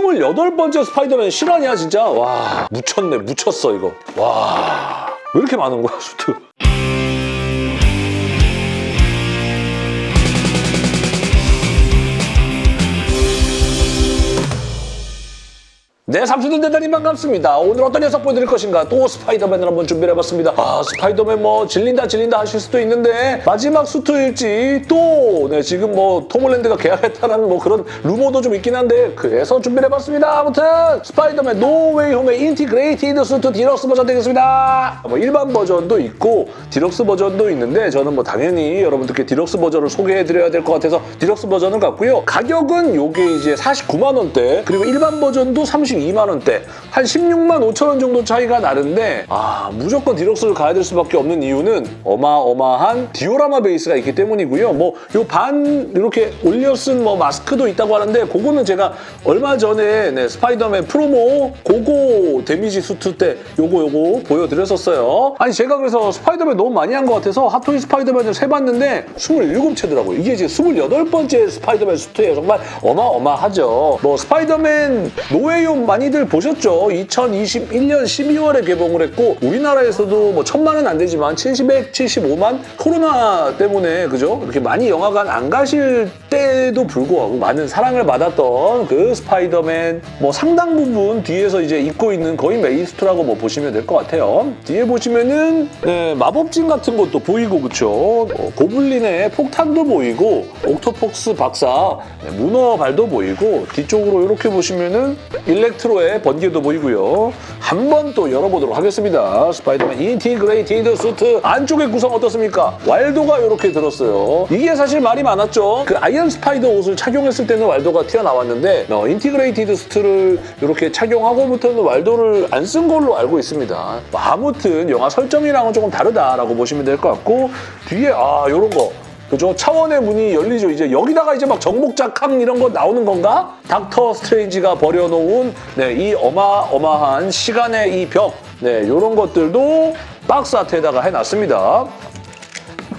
28번째 스파이더맨 실화냐 진짜? 와 묻혔네 묻혔어 이거. 와 왜 이렇게 많은 거야 수트? 네, 삼수들 대단히 반갑습니다. 오늘 어떤 녀석 보여드릴 것인가? 또 스파이더맨을 한번 준비를 해봤습니다. 아, 스파이더맨 뭐 질린다 질린다 하실 수도 있는데 마지막 수트일지 또 네, 지금 뭐 톰홀랜드가 계약했다는 뭐 그런 루머도 좀 있긴 한데 그래서 준비를 해봤습니다. 아무튼 스파이더맨 노웨이 홈의 integrated 수트 디럭스 버전 되겠습니다. 뭐 일반 버전도 있고 디럭스 버전도 있는데 저는 뭐 당연히 여러분들께 디럭스 버전을 소개해드려야 될 것 같아서 디럭스 버전을 갖고요. 가격은 요게 이제 49만 원대 그리고 일반 버전도 32만 원대 한 16만 5천 원 정도 차이가 나는데 아 무조건 디럭스를 가야 될 수밖에 없는 이유는 어마어마한 디오라마 베이스가 있기 때문이고요. 뭐 요 반 이렇게 올려 쓴 뭐 마스크도 있다고 하는데 그거는 제가 얼마 전에 네, 스파이더맨 프로모 고고 damage 수트 때 요거 요거 보여드렸었어요. 아니 제가 그래서 스파이더맨 너무 많이 한 것 같아서 핫토이 스파이더맨을 세봤는데 27체더라고요. 이게 이제 28번째 스파이더맨 수트예요. 정말 어마어마하죠. 뭐 스파이더맨 노웨이홈 많이들 보셨죠? 2021년 12월에 개봉을 했고 우리나라에서도 뭐 천만은 안 되지만 775만 코로나 때문에 그죠? 이렇게 많이 영화관 안 가실 때도 불구하고 많은 사랑을 받았던 그 스파이더맨 뭐 상당 부분 뒤에서 이제 입고 있는 거의 메이스트라고 뭐 보시면 될 것 같아요. 뒤에 보시면은 네, 마법진 같은 것도 보이고 그쵸? 뭐 고블린의 폭탄도 보이고 옥토퍼스 박사 네, 문어발도 보이고 뒤쪽으로 이렇게 보시면은 일렉트로의 번개도 보이고요. 한번 또 열어보도록 하겠습니다. 스파이더맨 integrated 수트 안쪽의 구성 어떻습니까? 왈도가 이렇게 들었어요. 이게 사실 말이 많았죠. 그 아이언 스파이더 옷을 착용했을 때는 왈도가 튀어나왔는데 어, integrated 수트를 이렇게 착용하고부터는 왈도를 안 쓴 걸로 알고 있습니다. 뭐 아무튼 영화 설정이랑은 조금 다르다라고 보시면 될 것 같고 뒤에 아 이런 거 그죠? 차원의 문이 열리죠. 이제 여기다가 이제 막 정복자 캉 이런 거 나오는 건가? 닥터 스트레인지가 벌여놓은 네, 이 어마어마한 시간의 이 벽, 네, 이런 것들도 박스 아트에다가 해놨습니다.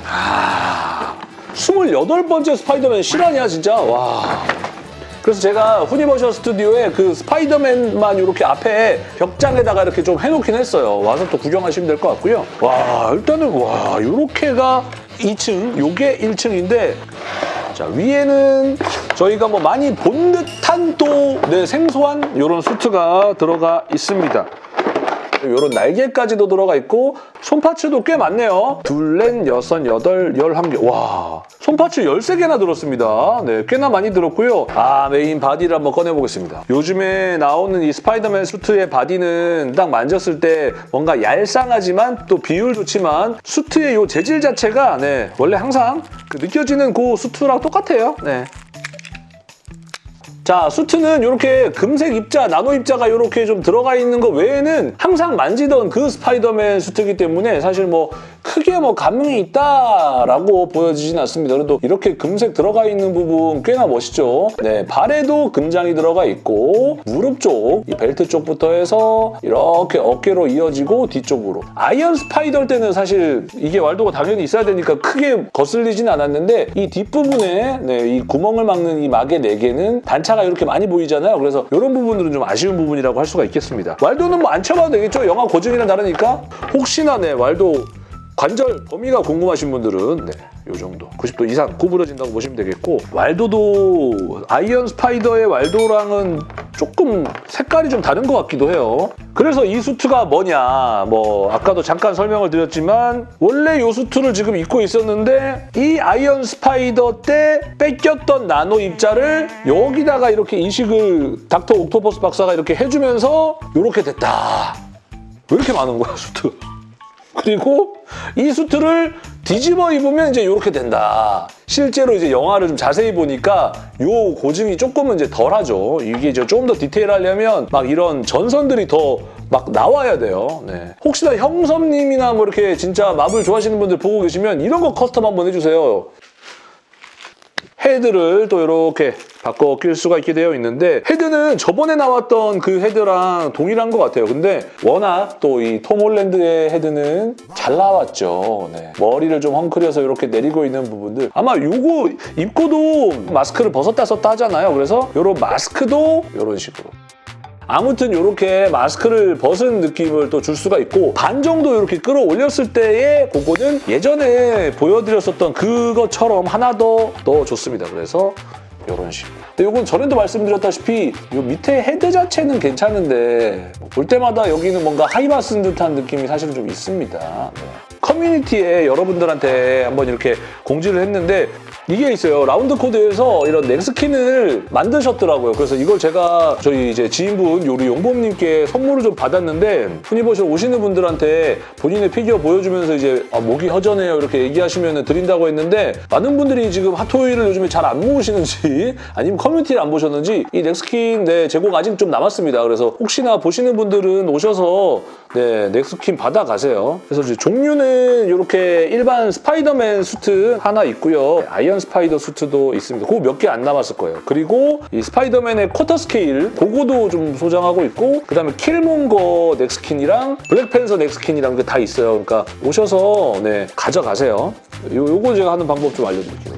아, 28번째 스파이더맨 실화냐 진짜? 와. 그래서 제가 후니버셜 스튜디오에 그 스파이더맨만 이렇게 앞에 벽장에다가 이렇게 좀 해놓긴 했어요. 와서 또 구경하시면 될 것 같고요. 와 일단은 와 이렇게가 2층, 요게 1층인데 자 위에는 저희가 뭐 많이 본 듯한 또 네, 생소한 이런 수트가 들어가 있습니다. 이런 날개까지도 들어가 있고 손parts도 꽤 많네요. 둘, 넷, 여섯, 여덟, 열한 개. 와, 손parts 13개나 들었습니다. 네, 꽤나 많이 들었고요. 아, main body를 한번 꺼내보겠습니다. 요즘에 나오는 이 스파이더맨 수트의 body는 딱 만졌을 때 뭔가 얄쌍하지만 또 비율 좋지만 수트의 요 재질 자체가 네, 원래 항상 그 느껴지는 그 수트랑 똑같아요. 네. 자, 수트는 이렇게 금색 입자, 나노 입자가 이렇게 좀 들어가 있는 거 외에는 항상 만지던 그 스파이더맨 수트이기 때문에 사실 뭐 크게 뭐 감흥이 있다라고 보여지진 않습니다. 그래도 이렇게 금색 들어가 있는 부분 꽤나 멋있죠. 네, 발에도 금장이 들어가 있고 무릎 쪽, 이 벨트 쪽부터 해서 이렇게 어깨로 이어지고 뒤쪽으로. 아이언 스파이더 때는 사실 이게 왈도가 당연히 있어야 되니까 크게 거슬리진 않았는데 이 뒷부분에 네, 이 구멍을 막는 이 막의 4개는 단차가 이렇게 많이 보이잖아요. 그래서 이런 부분들은 좀 아쉬운 부분이라고 할 수가 있겠습니다. 왈도는 뭐 안 쳐봐도 되겠죠? 영화 고증이랑 다르니까 혹시나 네, 왈도 관절 범위가 궁금하신 분들은 네, 요 정도 90도 이상 구부러진다고 보시면 되겠고 왈도도 아이언 스파이더의 왈도랑은 조금 색깔이 좀 다른 것 같기도 해요. 그래서 이 수트가 뭐냐 뭐 아까도 잠깐 설명을 드렸지만 원래 이 수트를 지금 입고 있었는데 이 아이언 스파이더 때 뺏겼던 나노 입자를 여기다가 이렇게 인식을 닥터 옥토퍼스 박사가 이렇게 해주면서 이렇게 됐다. 왜 이렇게 많은 거야 수트? 그리고 이 수트를 뒤집어 입으면 이제 이렇게 된다. 실제로 이제 영화를 좀 자세히 보니까 요 고증이 조금은 이제 덜하죠. 이게 이제 좀 더 디테일하려면 막 이런 전선들이 더 막 나와야 돼요. 네. 혹시나 형섭님이나 뭐 이렇게 진짜 마블 좋아하시는 분들 보고 계시면 이런 거 custom 한번 해주세요. 헤드를 또 이렇게 바꿔 낄 수가 있게 되어 있는데 헤드는 저번에 나왔던 그 헤드랑 동일한 것 같아요. 근데 워낙 또 이 톰 홀랜드의 헤드는 잘 나왔죠. 네. 머리를 좀 헝클여서 이렇게 내리고 있는 부분들 아마 이거 입고도 마스크를 벗었다 썼다 하잖아요. 그래서 이런 마스크도 이런 식으로 아무튼 이렇게 마스크를 벗은 느낌을 또 줄 수가 있고 반 정도 이렇게 끌어올렸을 때의 그거는 예전에 보여드렸었던 그것처럼 하나 더 넣어줬습니다. 그래서 이런 식으로. 근데 이건 전에도 말씀드렸다시피 이 밑에 헤드 자체는 괜찮은데 뭐 볼 때마다 여기는 뭔가 하이바 쓴 듯한 느낌이 사실은 좀 있습니다. 네. 커뮤니티에 여러분들한테 한번 이렇게 공지를 했는데 이게 있어요. 라운드 코드에서 이런 neck skin을 만드셨더라고요. 그래서 이걸 제가 저희 이제 지인분 요리 용범님께 선물을 좀 받았는데 후니버셜 오시는 분들한테 본인의 피규어 보여주면서 이제 아, 목이 허전해요 이렇게 얘기하시면 드린다고 했는데 많은 분들이 지금 핫토이를 요즘에 잘 안 모으시는지 아니면 커뮤니티를 안 보셨는지 이 neck skin 네, 제공 아직 좀 남았습니다. 그래서 혹시나 보시는 분들은 오셔서 네, neck skin 받아가세요. 그래서 이제 종류는 이렇게 일반 스파이더맨 수트 하나 있고요. 아이언 스파이더 수트도 있습니다. 그거 몇 개 안 남았을 거예요. 그리고 이 스파이더맨의 quarter scale 그거도 좀 소장하고 있고 그다음에 킬몬거 neck skin이랑 블랙팬서 neck skin이랑 그다 있어요. 그러니까 오셔서 네, 가져가세요. 요, 요거 제가 하는 방법 좀 알려드릴게요.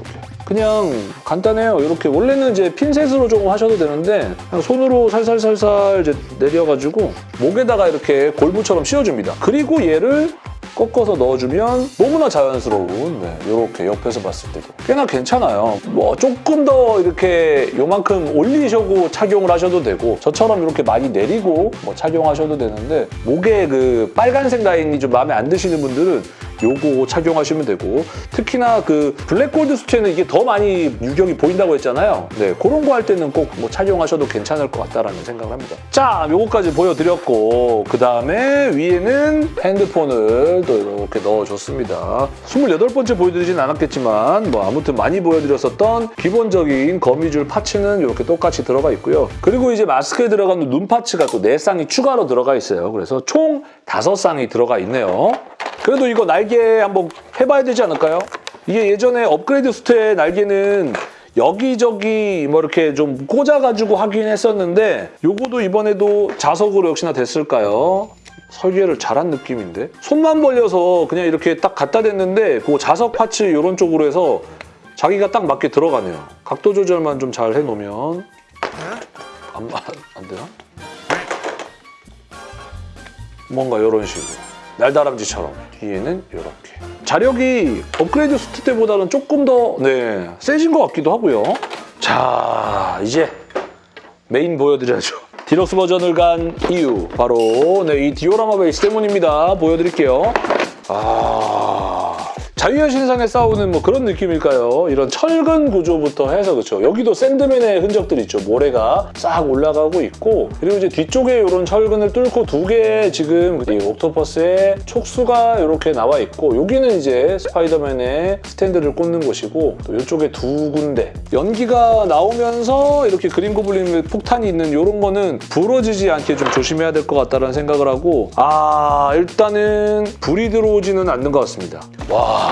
그냥 간단해요. 이렇게 원래는 이제 핀셋으로 조금 하셔도 되는데 그냥 손으로 살살살살 이제 내려가지고 목에다가 이렇게 골부처럼 씌워줍니다. 그리고 얘를 꺾어서 넣어주면 너무나 자연스러운 네, 이렇게 옆에서 봤을 때도 꽤나 괜찮아요. 뭐 조금 더 이렇게 요만큼 올리셔고 착용을 하셔도 되고 저처럼 이렇게 많이 내리고 뭐 착용하셔도 되는데 목에 그 빨간색 라인이 좀 마음에 안 드시는 분들은 요거 착용하시면 되고 특히나 그 블랙골드 수트에는 이게 더 많이 유격이 보인다고 했잖아요. 네, 그런 거 할 때는 꼭 뭐 착용하셔도 괜찮을 것 같다라는 생각을 합니다. 자, 요거까지 보여드렸고 그 다음에 위에는 핸드폰을 또 이렇게 넣어줬습니다. 28번째 보여드리진 않았겠지만 뭐 아무튼 많이 보여드렸었던 기본적인 거미줄 파츠는 이렇게 똑같이 들어가 있고요. 그리고 이제 마스크에 들어가는 눈 파츠가 또 4쌍이 추가로 들어가 있어요. 그래서 총 5쌍이 들어가 있네요. 그래도 이거 날개 한번 해봐야 되지 않을까요? 이게 예전에 업그레이드 수트의 날개는 여기저기 뭐 이렇게 좀 꽂아가지고 하긴 했었는데 요거도 이번에도 자석으로 역시나 됐을까요? 설계를 잘한 느낌인데? 손만 벌려서 그냥 이렇게 딱 갖다 댔는데 그 자석 파츠 이런 쪽으로 해서 자기가 딱 맞게 들어가네요. 각도 조절만 좀 잘 해놓으면 안, 안 되나? 뭔가 이런 식으로 날다람쥐처럼. 뒤에는 이렇게. 자력이 업그레이드 수트 때보다는 조금 더 네, 세진 것 같기도 하고요. 자 이제 메인 보여드려야죠. 디럭스 버전을 간 이유 바로 네, 이 디오라마 베이스 때문입니다. 보여드릴게요. 아... 자유의 신상에 싸우는 뭐 그런 느낌일까요? 이런 철근 구조부터 해서 그렇죠. 여기도 샌드맨의 흔적들 있죠. 모래가 싹 올라가고 있고 그리고 이제 뒤쪽에 이런 철근을 뚫고 두 개의 지금 이 옥토퍼스의 촉수가 이렇게 나와 있고 여기는 이제 스파이더맨의 스탠드를 꽂는 곳이고 또 이쪽에 두 군데 연기가 나오면서 이렇게 그린 고블린 폭탄이 있는 이런 거는 부러지지 않게 좀 조심해야 될 것 같다는 생각을 하고 아 일단은 불이 들어오지는 않는 것 같습니다. 와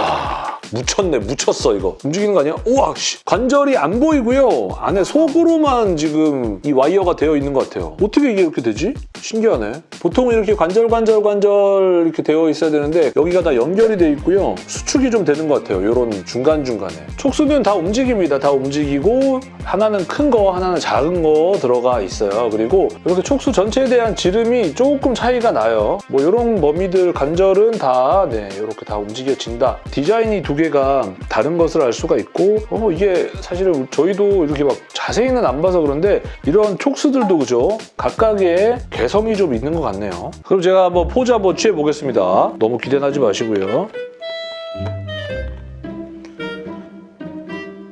묻혔네 묻혔어 이거 움직이는 거 아니야? 우와 씨. 관절이 안 보이고요 안에 속으로만 지금 이 와이어가 되어 있는 것 같아요 어떻게 이게 이렇게 되지? 신기하네. 보통 이렇게 관절 관절 관절 이렇게 되어 있어야 되는데 여기가 다 연결이 돼 있고요. 수축이 좀 되는 것 같아요. 이런 중간중간에. 촉수는 다 움직입니다. 다 움직이고 하나는 큰 거 하나는 작은 거 들어가 있어요. 그리고 이렇게 촉수 전체에 대한 지름이 조금 차이가 나요. 뭐 이런 머미들 관절은 다 네, 이렇게 다 움직여진다. 디자인이 두 개가 다른 것을 알 수가 있고 어, 이게 사실은 저희도 이렇게 막 자세히는 안 봐서 그런데 이런 촉수들도 그죠? 각각의 개 성이 좀 있는 것 같네요. 그럼 제가 한번 포즈 한번 취해보겠습니다. 너무 기대하지 마시고요.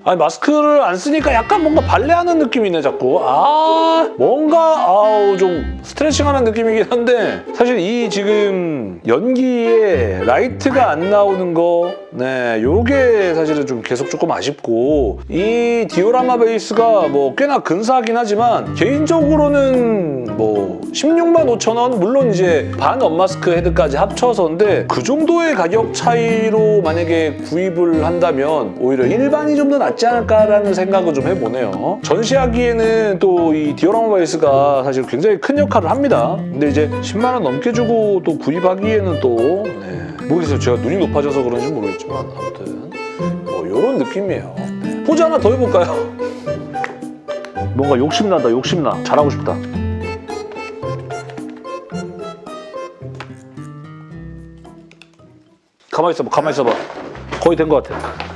아니 마스크를 안 쓰니까 약간 뭔가 발레하는 느낌이네 자꾸. 아 뭔가 아우 좀 스트레칭하는 느낌이긴 한데. 사실 이 지금 연기에 라이트가 안 나오는 거 네 요게 사실은 좀 계속 조금 아쉽고. 이 디오라마 베이스가 뭐 꽤나 근사하긴 하지만 개인적으로는 뭐 16만 5천 원 물론 이제 반 unmask head까지 합쳐서인데 그 정도의 가격 차이로 만약에 구입을 한다면 오히려 일반이 좀 더 낫지 낫지 않을까라는 생각을 좀 해보네요. 전시하기에는 또 이 디오라마 베이스가 사실 굉장히 큰 역할을 합니다. 근데 이제 10만 원 넘게 주고 또 구입하기에는 또 네. 모르겠어요. 제가 눈이 높아져서 그런지 모르겠지만 아무튼 뭐 이런 느낌이에요. 네. 포즈 하나 더 해볼까요? 뭔가 욕심난다 욕심나 잘하고 싶다. 가만히 있어봐 가만히 있어봐 거의 된 것 같아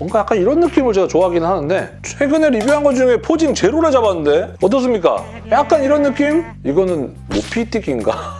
뭔가 약간 이런 느낌을 제가 좋아하긴 하는데 최근에 리뷰한 것 중에 posing 제대로 잡았는데 어떻습니까? 약간 이런 느낌? 이거는 높이뛰기인가?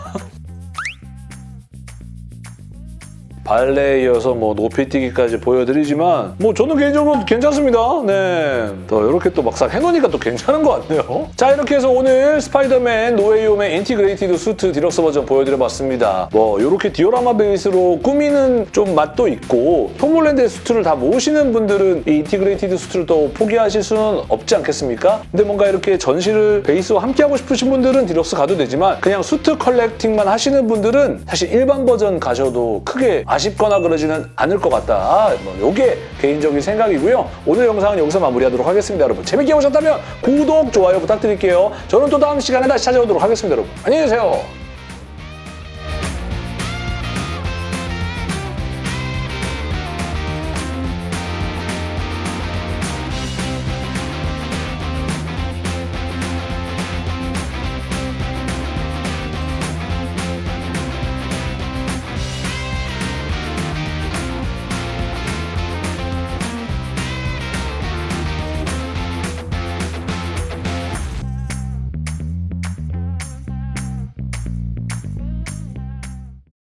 발레에 이어서 뭐 높이뛰기까지 보여드리지만 뭐 저는 개인적으로 괜찮습니다. 네. 또 이렇게 또 막상 해놓으니까 또 괜찮은 것 같네요. 자 이렇게 해서 오늘 스파이더맨 노웨이홈의 integrated 수트 디럭스 버전 보여드려봤습니다. 뭐 이렇게 디오라마 베이스로 꾸미는 좀 맛도 있고 톰홀랜드의 수트를 다 모으시는 분들은 이 integrated 수트를 또 포기하실 수는 없지 않겠습니까? 근데 뭔가 이렇게 전시를 베이스와 함께 하고 싶으신 분들은 디럭스 가도 되지만 그냥 수트 collecting만 하시는 분들은 사실 일반 버전 가셔도 크게 아쉽거나 그러지는 않을 것 같다. 뭐 이게 개인적인 생각이고요. 오늘 영상은 여기서 마무리하도록 하겠습니다, 여러분. 재밌게 보셨다면 구독, 좋아요 부탁드릴게요. 저는 또 다음 시간에 다시 찾아오도록 하겠습니다, 여러분. 안녕히 계세요.